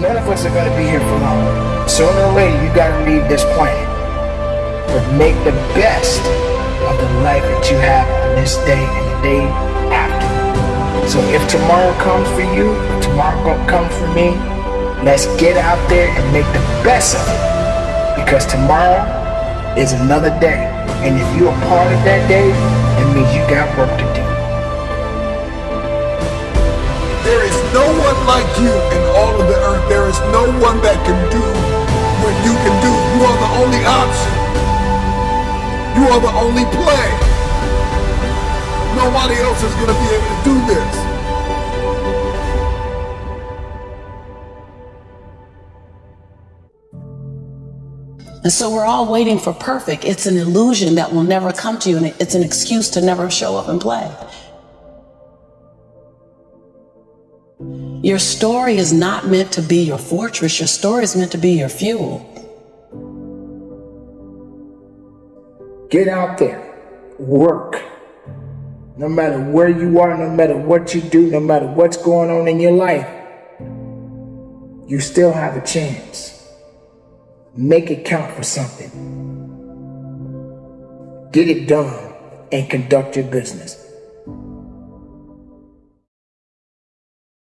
none of us are going to be here for long. Sooner or later, you got to leave this planet. But make the best of the life that you have on this day and the day after. So if tomorrow comes for you, tomorrow comes for me, let's get out there and make the best of it. Because tomorrow is another day. And if you're a part of that day, it means you got work to do. There is no one like you one that can do what you can do. You are the only option. You are the only play. Nobody else is going to be able to do this. And so we're all waiting for perfect. It's an illusion that will never come to you, and it's an excuse to never show up and play. Your story is not meant to be your fortress, your story is meant to be your fuel. Get out there, work. No matter where you are, no matter what you do, no matter what's going on in your life, you still have a chance. Make it count for something. Get it done and conduct your business.